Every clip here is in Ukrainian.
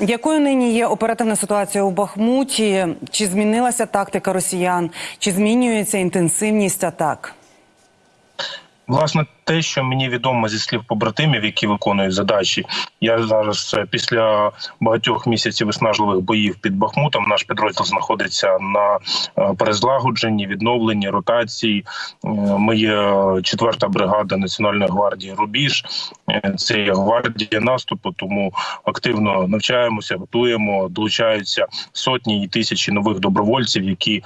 Якою нині є оперативна ситуація у Бахмуті? Чи змінилася тактика росіян? Чи змінюється інтенсивність атак? Власне, те, що мені відомо зі слів побратимів, які виконують задачі, я зараз е, після багатьох місяців виснажливих боїв під Бахмутом. Наш підрозділ знаходиться на е, перезлагодженні, відновленні, ротації. Е, Ми четверта бригада Національної гвардії Рубіж. Е, Це гвардія наступу, тому активно навчаємося, готуємо. Долучаються сотні і тисячі нових добровольців, які е,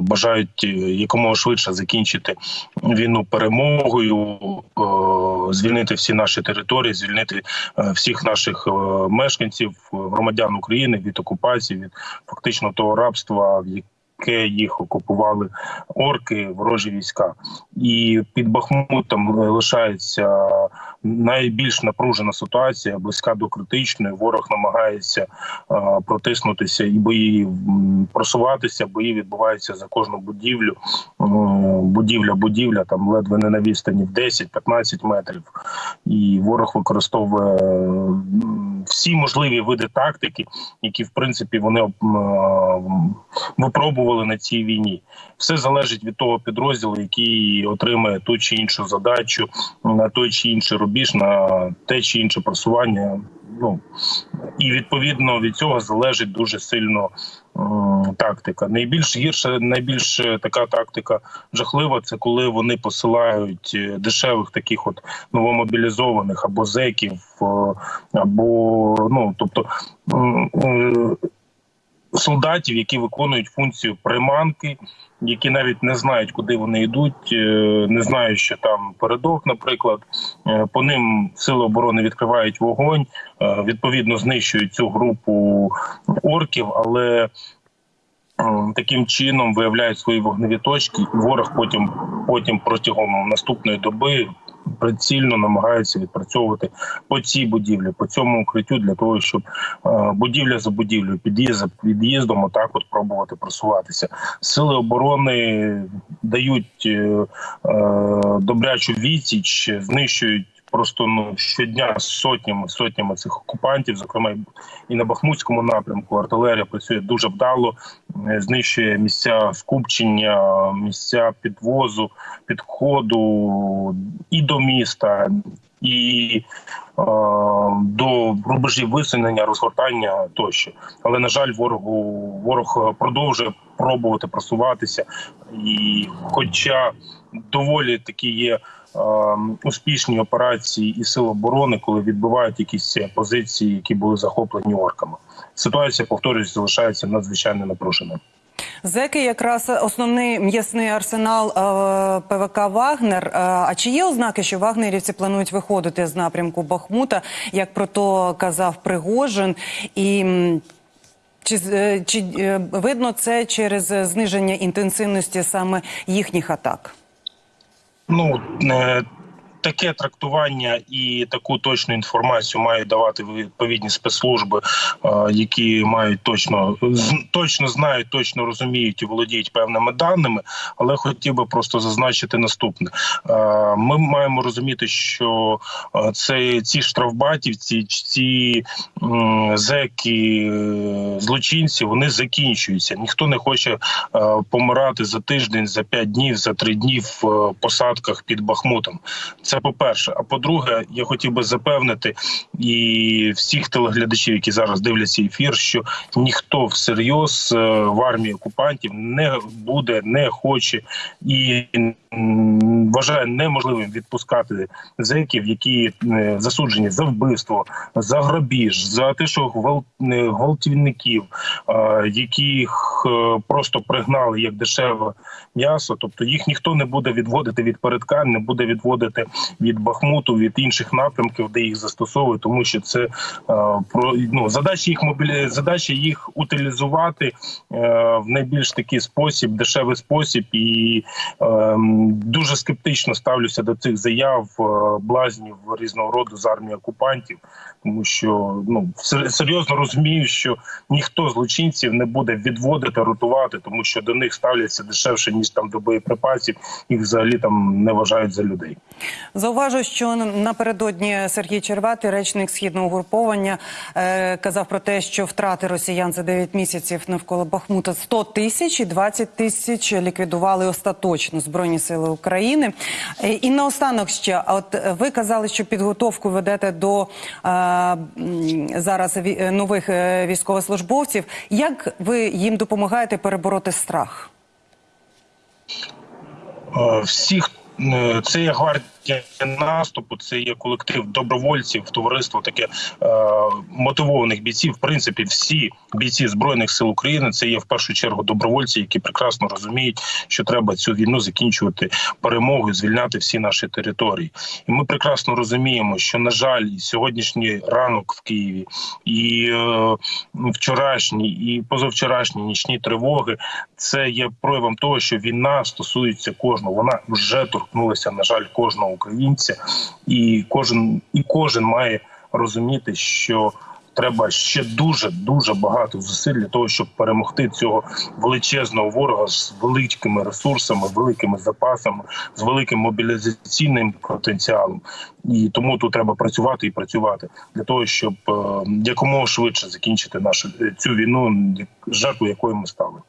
бажають е, якомога швидше закінчити війну перемогою, е, звільнити всі наші території, звільнити е, всіх наших е, мешканців, е, громадян України від окупації, від фактично того рабства, в яке їх окупували орки, ворожі війська, і під Бахмутом лишається найбільш напружена ситуація, близька до критичної. Ворог намагається е, протиснутися і бої просуватися. Бої відбуваються за кожну будівлю. Е, Будівля, будівля там ледве не на відстані в 10-15 метрів. І ворог використовує всі можливі види тактики, які в принципі вони е, випробували на цій війні. Все залежить від того підрозділу, який отримає ту чи іншу задачу на той чи інший рубіж, на те чи інше просування. Ну і відповідно від цього залежить дуже сильно м, тактика. Найбільш гірша, найбільш е, така тактика жахлива, це коли вони посилають е, дешевих таких от новомобілізованих або зеків, е, або ну тобто. м, е, Солдатів, які виконують функцію приманки, які навіть не знають, куди вони йдуть, е, не знають, що там передок, наприклад, Е, по ним сили оборони відкривають вогонь, е, відповідно знищують цю групу орків, але таким чином виявляють свої вогневі точки, ворог потім, потім протягом наступної доби. Прицільно намагаються відпрацьовувати по цій будівлі, по цьому укриттю для того, щоб е, будівля за будівлею, під'їзд за під'їздом, отак от пробувати просуватися. Сили оборони дають е, е, добрячу відсіч, знищують просто ну щодня сотнями сотнями цих окупантів, зокрема і- на Бахмутському напрямку. Артилерія працює дуже вдало, е, знищує місця скупчення, місця підвозу, підходу і до міста, і е, до рубежів висунення, розгортання тощо. Але на жаль, ворогу ворог продовжує пробувати просуватися, і хоча доволі такі є. Е, Успішні операції і сил оборони, коли відбивають якісь позиції, які були захоплені орками. Ситуація повторюсь, залишається надзвичайно напруженою. Зеки якраз основний м'ясний арсенал е, ПВК Вагнер. Е, а чи є ознаки, що вагнерівці планують виходити з напрямку Бахмута, як про то казав Пригожин? І чи, е, чи е, видно це через зниження інтенсивності саме їхніх атак? Ну е, таке трактування і таку точну інформацію мають давати відповідні спецслужби, е, які мають точно точно знають, точно розуміють і володіють певними даними. Але хотів би просто зазначити наступне: Е, ми маємо розуміти, що е, це ці штрафбатівці, ці зеки, злочинці, вони закінчуються. Ніхто не хоче помирати за тиждень, за п'ять днів, за три дні в посадках під Бахмутом. Це по-перше. А по-друге, я хотів би запевнити і всіх телеглядачів, які зараз дивляться ефір, що ніхто всерйоз е, в армії окупантів не буде, не хоче і вважає неможливим відпускати зеків, які е, засуджені за вбивство, за грабіж, за те, що е, гвалтівників, е, яких просто пригнали як дешеве м'ясо. Тобто їх ніхто не буде відводити від передка, не буде відводити від Бахмуту, від інших напрямків, де їх застосовують, тому що це про ну задача їх мобілі... задача їх утилізувати в найбільш такий спосіб, дешевий спосіб і е, м, дуже скептично ставлюся до цих заяв е, блазнів різного роду з армії окупантів, тому що ну сер- серйозно розумію, що ніхто злочинців не буде відводити, ротувати, тому що до них ставляться дешевше ніж там до боєприпасів. Їх взагалі там не вважають за людей. Зауважу, що напередодні Сергій Черватий, речник східного угруповання, е, казав про те, що втрати росіян за 9 місяців навколо Бахмута 100 тисяч і 20 тисяч ліквідували остаточно Збройні Сили України. Е, і наостанок ще, от е, ви казали, що підготовку ведете до е, зараз нових військовослужбовців. Як ви їм допомагаєте перебороти страх? Всіх це є гвардія наступу, це є колектив добровольців, товариство таке е, мотивованих бійців. В принципі, всі бійці збройних сил України це є в першу чергу добровольці, які прекрасно розуміють, що треба цю війну закінчувати перемогою, звільняти всі наші території. І ми прекрасно розуміємо, що на жаль, сьогоднішній ранок в Києві, і е, вчорашні, і позавчорашні нічні тривоги це є проявом того, що війна стосується кожного. Вона вже торкнулася, на жаль, кожного українця, і кожен і кожен має розуміти, що треба ще дуже дуже багато зусиль для того, щоб перемогти цього величезного ворога з великими ресурсами, великими запасами, з великим мобілізаційним потенціалом. І тому тут треба працювати і працювати для того, щоб е, якомога швидше закінчити нашу е, цю війну, жертву якої ми стали.